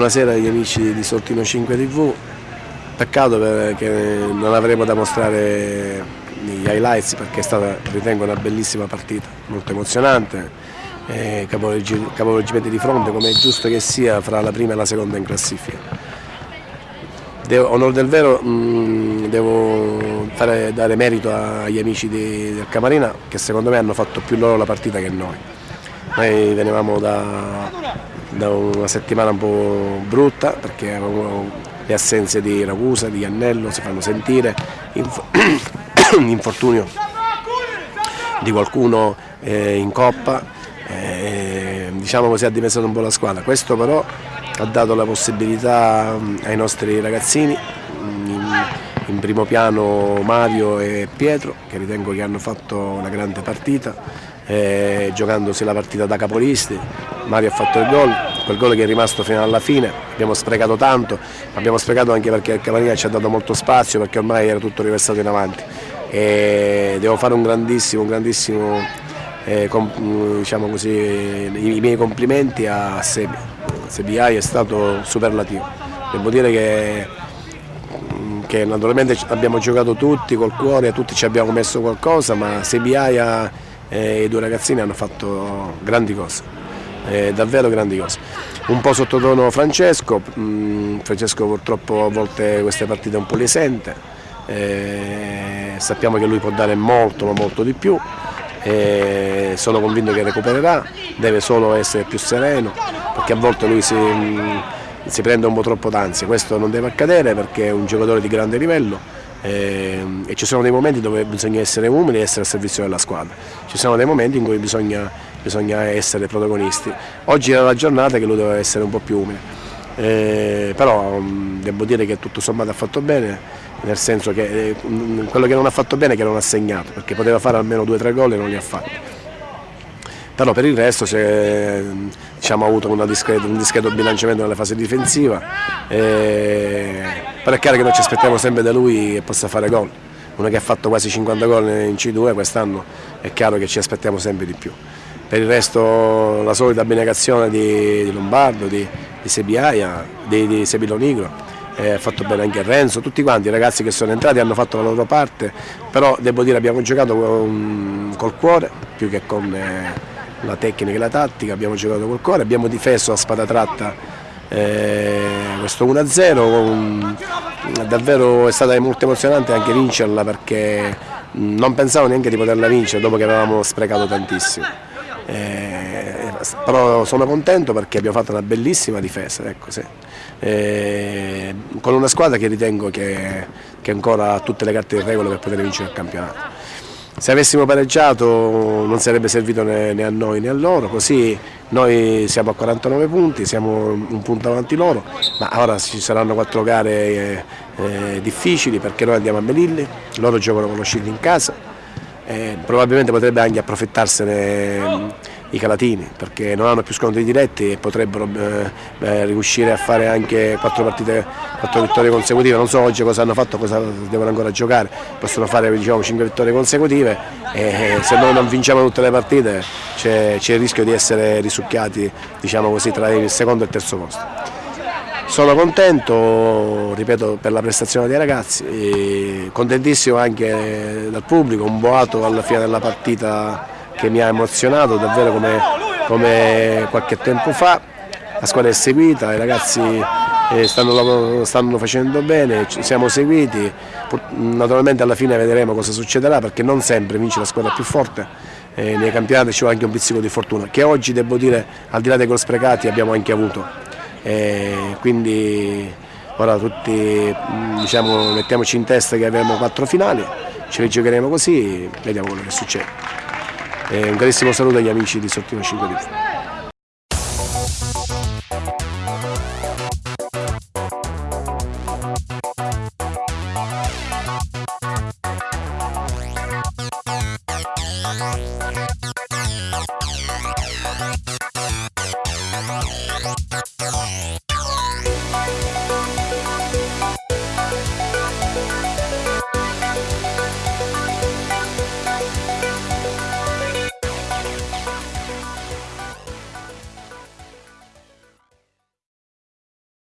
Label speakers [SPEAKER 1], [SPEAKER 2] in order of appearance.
[SPEAKER 1] buonasera agli amici di Sortino 5 TV. Peccato che non avremo da mostrare gli highlights perché è stata, ritengo, una bellissima partita, molto emozionante, eh, capovolgimenti di fronte come è giusto che sia fra la prima e la seconda in classifica. Devo, onore del vero mh, devo fare, dare merito agli amici di, del Camarina che secondo me hanno fatto più loro la partita che noi. Noi venivamo da, da una settimana un po' brutta perché le assenze di Ragusa, di Annello si fanno sentire, l'infortunio di qualcuno eh, in coppa, eh, diciamo così ha dimezzato un po' la squadra, questo però ha dato la possibilità mm, ai nostri ragazzini, in, primo piano Mario e Pietro che ritengo che hanno fatto una grande partita, eh, giocandosi la partita da capolisti, Mario ha fatto il gol, quel gol che è rimasto fino alla fine, abbiamo sprecato tanto, abbiamo sprecato anche perché il Camarina ci ha dato molto spazio perché ormai era tutto riversato in avanti. E devo fare un grandissimo, un grandissimo eh, com, diciamo così, i, i, miei complimenti a Sebi, Sebiai è stato superlativo, devo dire che, che naturalmente abbiamo giocato tutti col cuore, tutti ci abbiamo messo qualcosa ma Sebiai e i due ragazzini hanno fatto grandi cose, eh, davvero grandi cose. Un po' sottotono Francesco, mm, Francesco purtroppo a volte queste partite un po' le sente, eh, sappiamo che lui può dare molto ma molto di più, eh, sono convinto che recupererà, deve solo essere più sereno perché a volte lui si, mm, si prende un po' troppo d'ansia, questo non deve accadere perché è un giocatore di grande livello eh, e ci sono dei momenti dove bisogna essere umili e essere al servizio della squadra, ci sono dei momenti in cui bisogna, bisogna essere protagonisti. Oggi era la giornata che lui doveva essere un po' più umile, eh, però devo dire che tutto sommato ha fatto bene, nel senso che eh, quello che non ha fatto bene è che non ha segnato, perché poteva fare almeno due o tre gol e non li ha fatti. Però per il resto diciamo, ha avuto discreto, un discreto bilanciamento nella fase difensiva. Eh, però è chiaro che noi ci aspettiamo sempre da lui che possa fare gol. Uno che ha fatto quasi 50 gol in C2 quest'anno è chiaro che ci aspettiamo sempre di più. Per il resto la solita abnegazione di, di Lombardo, di, di Sebiaia, di, di Sebilo Nigro, eh, ha fatto bene anche Renzo, tutti quanti i ragazzi che sono entrati hanno fatto la loro parte, però devo dire abbiamo giocato col cuore più che con eh, la tecnica e la tattica, abbiamo giocato col cuore, abbiamo difeso a spada tratta eh, questo 1-0 davvero è stata molto emozionante anche vincerla perché non pensavo neanche di poterla vincere dopo che avevamo sprecato tantissimo. Eh, però sono contento perché abbiamo fatto una bellissima difesa, ecco, sì. eh, con una squadra che ritengo che, che ancora ha tutte le carte in regola per poter vincere il campionato. Se avessimo pareggiato non sarebbe servito né, a noi né a loro, così noi siamo a 49 punti, siamo un punto avanti loro, ma ora ci saranno quattro gare eh, eh, difficili perché noi andiamo a Melilli, loro giocano con lo Scilli in casa, eh, probabilmente potrebbe anche approfittarsene i Calatini perché non hanno più scontri diretti e potrebbero eh, eh, riuscire a fare anche quattro partite, quattro vittorie consecutive, non so oggi cosa hanno fatto, cosa devono ancora giocare, possono fare diciamo, cinque vittorie consecutive e se noi non vinciamo tutte le partite c'è il rischio di essere risucchiati diciamo così, tra il secondo e il terzo posto. Sono contento, ripeto, per la prestazione dei ragazzi, contentissimo anche dal pubblico, un boato alla fine della partita che mi ha emozionato davvero come, come qualche tempo fa, la squadra è seguita, i ragazzi eh, stanno, stanno, facendo bene, siamo seguiti, naturalmente alla fine vedremo cosa succederà perché non sempre vince la squadra più forte, eh, nei campionati ci vuole anche un pizzico di fortuna, che oggi devo dire al di là dei gol sprecati abbiamo anche avuto, eh, quindi ora tutti diciamo, mettiamoci in testa che avremo quattro finali, ce le giocheremo così, vediamo quello che succede. E un carissimo saluto agli amici di Sortino 5 TV.